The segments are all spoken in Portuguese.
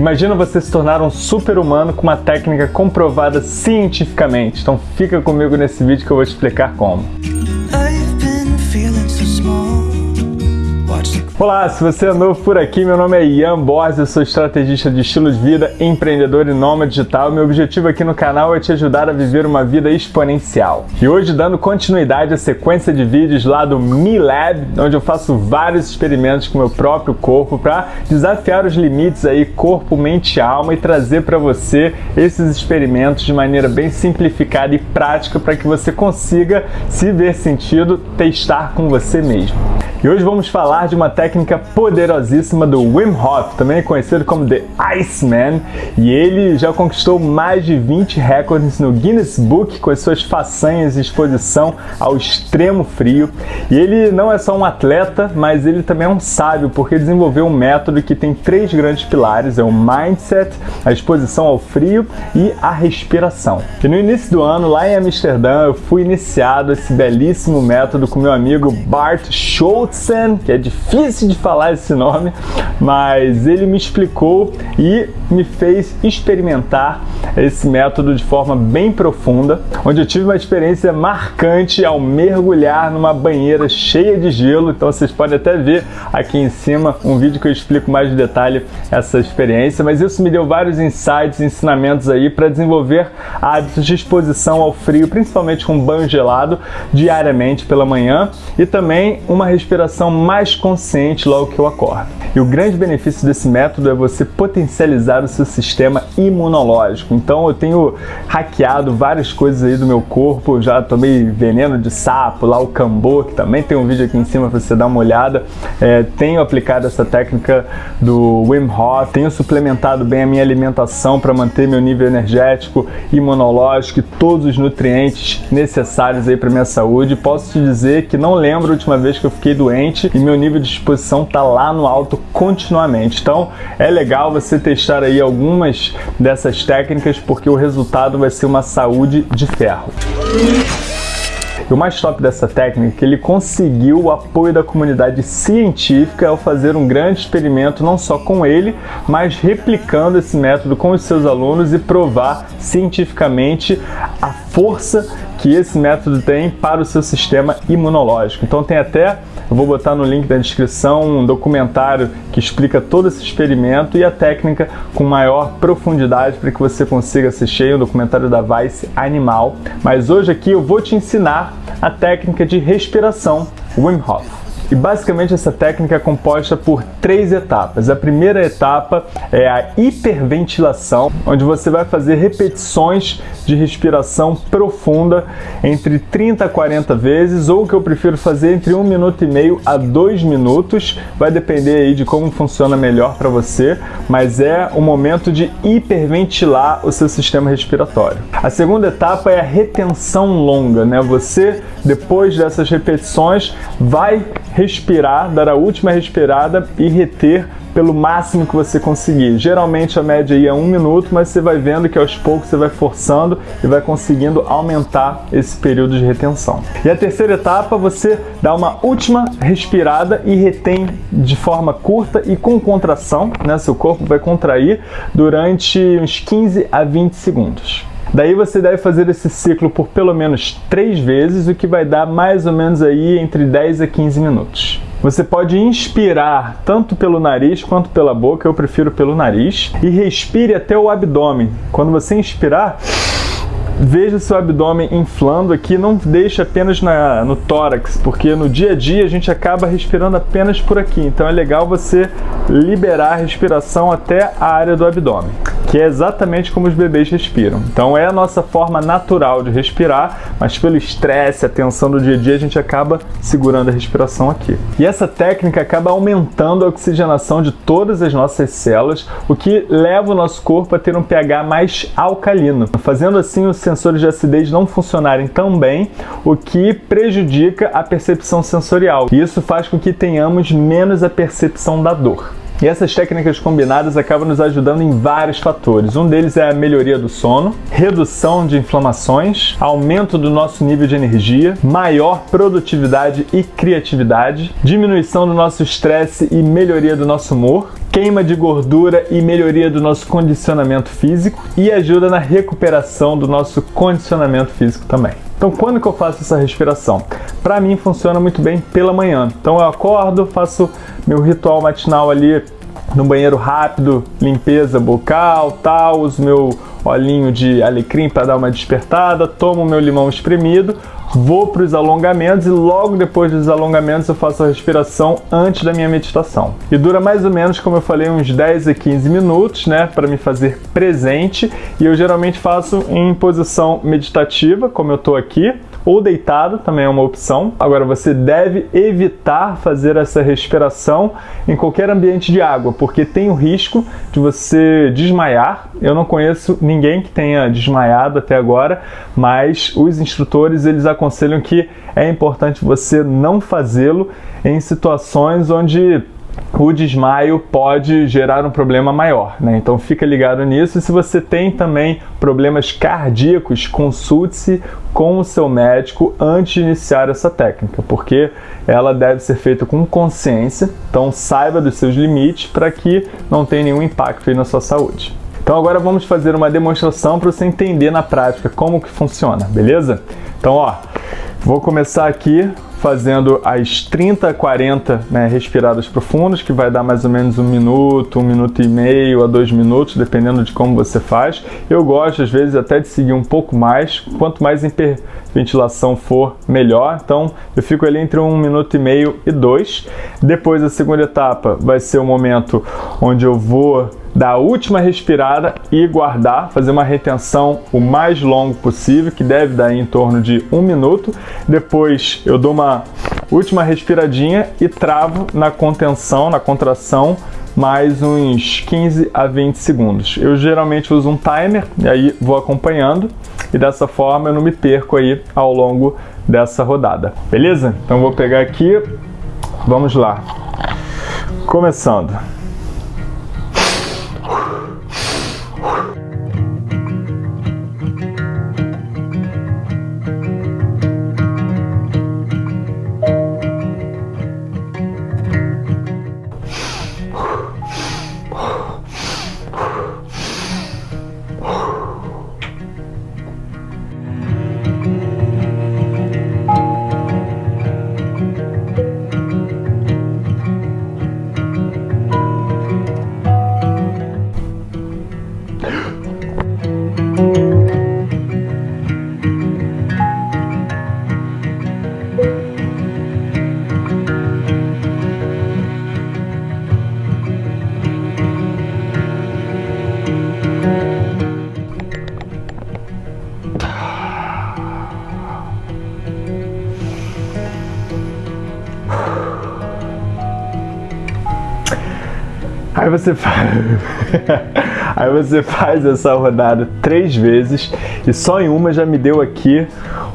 Imagina você se tornar um super-humano com uma técnica comprovada cientificamente. Então fica comigo nesse vídeo que eu vou te explicar como. Olá, se você é novo por aqui, meu nome é Ian Borges, eu sou estrategista de estilo de vida, empreendedor e nômade digital. Meu objetivo aqui no canal é te ajudar a viver uma vida exponencial. E hoje, dando continuidade à sequência de vídeos lá do Me Lab, onde eu faço vários experimentos com meu próprio corpo para desafiar os limites aí corpo, mente e alma e trazer para você esses experimentos de maneira bem simplificada e prática para que você consiga, se ver sentido, testar com você mesmo. E hoje vamos falar de uma técnica poderosíssima do Wim Hof, também conhecido como The Iceman, e ele já conquistou mais de 20 recordes no Guinness Book com as suas façanhas e exposição ao extremo frio. E ele não é só um atleta, mas ele também é um sábio, porque desenvolveu um método que tem três grandes pilares, é o mindset, a exposição ao frio e a respiração. E no início do ano, lá em Amsterdã, eu fui iniciado esse belíssimo método com meu amigo Bart Schultz, Knudsen, que é difícil de falar esse nome, mas ele me explicou e me fez experimentar esse método de forma bem profunda, onde eu tive uma experiência marcante ao mergulhar numa banheira cheia de gelo. Então vocês podem até ver aqui em cima um vídeo que eu explico mais de detalhe essa experiência, mas isso me deu vários insights, ensinamentos aí para desenvolver hábitos de exposição ao frio, principalmente com banho gelado diariamente pela manhã e também uma respiração mais consciente logo que eu acordo. E o grande benefício desse método é você potencializar o seu sistema imunológico. Então eu tenho hackeado várias coisas aí do meu corpo, já tomei veneno de sapo, lá o cambô, que também tem um vídeo aqui em cima para você dar uma olhada. É, tenho aplicado essa técnica do Wim Hof, tenho suplementado bem a minha alimentação para manter meu nível energético, imunológico e todos os nutrientes necessários aí para minha saúde. Posso te dizer que não lembro a última vez que eu fiquei doente e meu nível de exposição está lá no alto continuamente. Então é legal você testar aí algumas dessas técnicas porque o resultado vai ser uma saúde de ferro. E o mais top dessa técnica é que ele conseguiu o apoio da comunidade científica ao fazer um grande experimento não só com ele, mas replicando esse método com os seus alunos e provar cientificamente a força que esse método tem para o seu sistema imunológico. Então tem até, vou botar no link da descrição, um documentário que explica todo esse experimento e a técnica com maior profundidade para que você consiga assistir, um documentário da Vice Animal. Mas hoje aqui eu vou te ensinar a técnica de respiração Wim Hof. E basicamente essa técnica é composta por três etapas. A primeira etapa é a hiperventilação, onde você vai fazer repetições de respiração profunda entre 30 a 40 vezes, ou o que eu prefiro fazer entre 1 minuto e meio a 2 minutos. Vai depender aí de como funciona melhor para você, mas é o momento de hiperventilar o seu sistema respiratório. A segunda etapa é a retenção longa, né? Você, depois dessas repetições, vai respirar, dar a última respirada e reter pelo máximo que você conseguir. Geralmente a média aí é um minuto, mas você vai vendo que aos poucos você vai forçando e vai conseguindo aumentar esse período de retenção. E a terceira etapa, você dá uma última respirada e retém de forma curta e com contração, né? Seu corpo vai contrair durante uns 15 a 20 segundos. Daí você deve fazer esse ciclo por pelo menos três vezes, o que vai dar mais ou menos aí entre 10 a 15 minutos. Você pode inspirar tanto pelo nariz quanto pela boca, eu prefiro pelo nariz, e respire até o abdômen. Quando você inspirar, veja seu abdômen inflando aqui, não deixe apenas na, no tórax, porque no dia a dia a gente acaba respirando apenas por aqui. Então é legal você liberar a respiração até a área do abdômen que é exatamente como os bebês respiram. Então é a nossa forma natural de respirar, mas pelo estresse, a tensão do dia a dia, a gente acaba segurando a respiração aqui. E essa técnica acaba aumentando a oxigenação de todas as nossas células, o que leva o nosso corpo a ter um pH mais alcalino, fazendo assim os sensores de acidez não funcionarem tão bem, o que prejudica a percepção sensorial. E isso faz com que tenhamos menos a percepção da dor. E essas técnicas combinadas acabam nos ajudando em vários fatores. Um deles é a melhoria do sono, redução de inflamações, aumento do nosso nível de energia, maior produtividade e criatividade, diminuição do nosso estresse e melhoria do nosso humor, queima de gordura e melhoria do nosso condicionamento físico e ajuda na recuperação do nosso condicionamento físico também. Então, quando que eu faço essa respiração? Para mim funciona muito bem pela manhã. Então eu acordo, faço meu ritual matinal ali no banheiro rápido, limpeza bucal, tal, uso meu olhinho de alecrim para dar uma despertada, tomo meu limão espremido, vou para os alongamentos e logo depois dos alongamentos eu faço a respiração antes da minha meditação. E dura mais ou menos, como eu falei, uns 10 a 15 minutos, né, para me fazer presente, e eu geralmente faço em posição meditativa, como eu estou aqui, ou deitado também é uma opção. Agora você deve evitar fazer essa respiração em qualquer ambiente de água, porque tem o risco de você desmaiar. Eu não conheço ninguém que tenha desmaiado até agora, mas os instrutores eles aconselham que é importante você não fazê-lo em situações onde o desmaio pode gerar um problema maior, né? Então fica ligado nisso. E se você tem também problemas cardíacos, consulte-se com o seu médico antes de iniciar essa técnica, porque ela deve ser feita com consciência. Então saiba dos seus limites para que não tenha nenhum impacto na sua saúde. Então agora vamos fazer uma demonstração para você entender na prática como que funciona, beleza? Então ó, vou começar aqui fazendo as 30 a 40 né, respiradas profundas, que vai dar mais ou menos um minuto, um minuto e meio a dois minutos, dependendo de como você faz. Eu gosto, às vezes, até de seguir um pouco mais. Quanto mais hiperventilação for, melhor. Então, eu fico ali entre um minuto e meio e dois. Depois, a segunda etapa vai ser o momento onde eu vou dar a última respirada e guardar, fazer uma retenção o mais longo possível, que deve dar em torno de um minuto. Depois eu dou uma última respiradinha e travo na contenção, na contração, mais uns 15 a 20 segundos. Eu geralmente uso um timer e aí vou acompanhando e dessa forma eu não me perco aí ao longo dessa rodada. Beleza? Então vou pegar aqui, vamos lá. Começando. Aí você faz, aí você faz essa rodada três vezes e só em uma já me deu aqui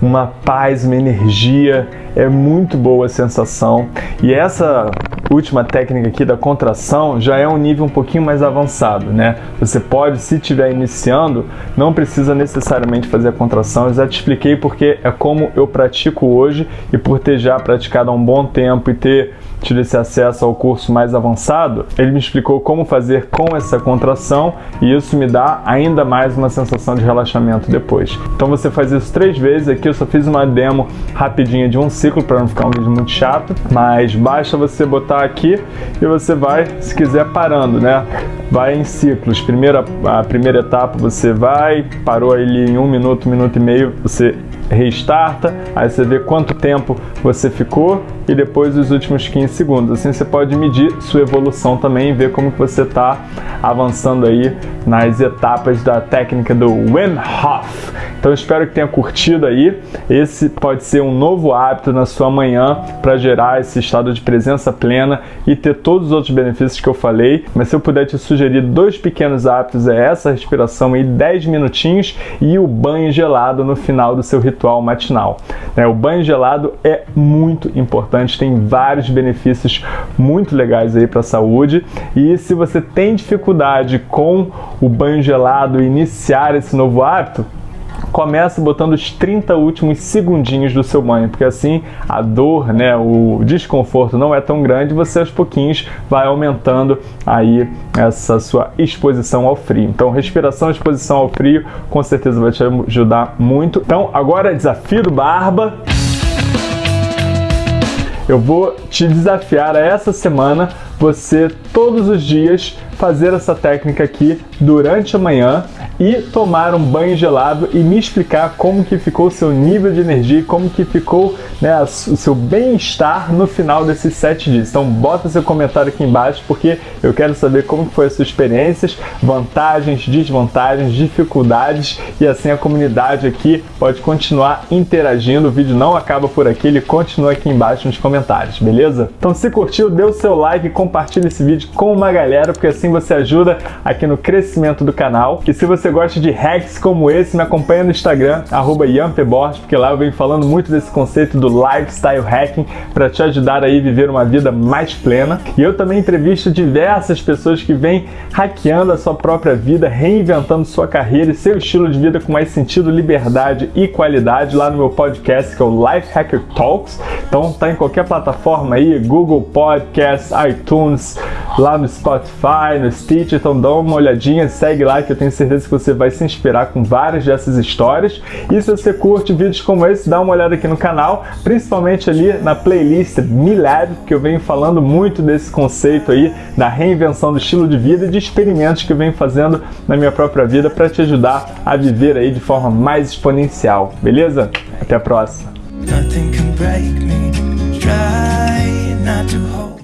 uma paz, uma energia, é muito boa a sensação. E essa última técnica aqui da contração já é um nível um pouquinho mais avançado, né? Você pode, se estiver iniciando, não precisa necessariamente fazer a contração. Eu já te expliquei porque é como eu pratico hoje e por ter já praticado há um bom tempo e ter tido esse acesso ao curso mais avançado, ele me explicou como fazer com essa contração e isso me dá ainda mais uma sensação de relaxamento depois. Então você faz isso três vezes, aqui eu só fiz uma demo rapidinha de um ciclo para não ficar um vídeo muito chato, mas basta você botar aqui e você vai, se quiser, parando, né? Vai em ciclos. Primeira, a primeira etapa você vai, parou ali em um minuto, minuto e meio, você restarta, aí você vê quanto tempo você ficou e depois os últimos 15 segundos. Assim você pode medir sua evolução também e ver como você está avançando aí nas etapas da técnica do Wim Hof, Então espero que tenha curtido aí. Esse pode ser um novo hábito na sua manhã para gerar esse estado de presença plena e ter todos os outros benefícios que eu falei. Mas se eu puder te sugerir dois pequenos hábitos, é essa respiração aí 10 minutinhos e o banho gelado no final do seu ritual matinal. Né? O banho gelado é muito importante, tem vários benefícios muito legais aí para a saúde. E se você tem dificuldade com o banho gelado iniciar esse novo hábito, comece botando os 30 últimos segundinhos do seu banho, porque assim a dor, né, o desconforto não é tão grande, você aos pouquinhos vai aumentando aí essa sua exposição ao frio. Então, respiração e exposição ao frio com certeza vai te ajudar muito. Então, agora desafio do Barba. Eu vou te desafiar a essa semana você todos os dias fazer essa técnica aqui durante a manhã e tomar um banho gelado e me explicar como que ficou o seu nível de energia, como que ficou né, o seu bem-estar no final desses sete dias. Então bota seu comentário aqui embaixo porque eu quero saber como foi as suas experiências, vantagens, desvantagens, dificuldades e assim a comunidade aqui pode continuar interagindo. O vídeo não acaba por aqui, ele continua aqui embaixo nos comentários, beleza? Então se curtiu, dê o seu like, compartilhe esse vídeo com uma galera, porque assim você ajuda aqui no crescimento do canal. E se você gosta de hacks como esse, me acompanha no Instagram, arroba porque lá eu venho falando muito desse conceito do lifestyle hacking para te ajudar aí a viver uma vida mais plena. E eu também entrevisto diversas pessoas que vêm hackeando a sua própria vida, reinventando sua carreira e seu estilo de vida com mais sentido, liberdade e qualidade lá no meu podcast que é o Life Hacker Talks. Então tá em qualquer plataforma aí, Google Podcasts, iTunes, lá no Spotify, Stitch, então dá uma olhadinha, segue lá que eu tenho certeza que você vai se inspirar com várias dessas histórias. E se você curte vídeos como esse, dá uma olhada aqui no canal, principalmente ali na playlist Milab, que eu venho falando muito desse conceito aí da reinvenção do estilo de vida e de experimentos que eu venho fazendo na minha própria vida para te ajudar a viver aí de forma mais exponencial, beleza? Até a próxima!